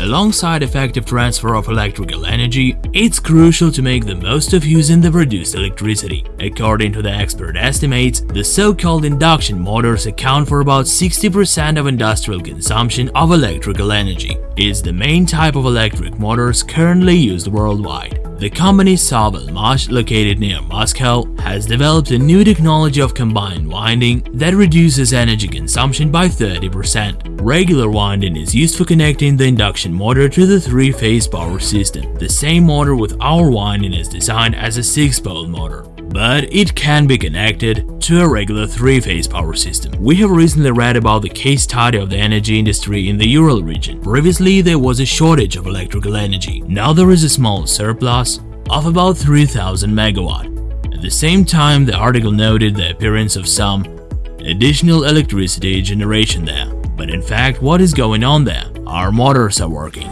alongside effective transfer of electrical energy, it's crucial to make the most of using the produced electricity. According to the expert estimates, the so-called induction motors account for about 60% of industrial consumption of electrical energy. It's the main type of electric motors currently used worldwide. The company Savalmash, located near Moscow, has developed a new technology of combined winding that reduces energy consumption by 30%. Regular winding is used for connecting the induction motor to the three-phase power system. The same motor with our winding is designed as a 6-pole motor but it can be connected to a regular three-phase power system. We have recently read about the case study of the energy industry in the Ural region. Previously, there was a shortage of electrical energy. Now there is a small surplus of about 3000 megawatt. At the same time, the article noted the appearance of some additional electricity generation there. But in fact, what is going on there? Our motors are working.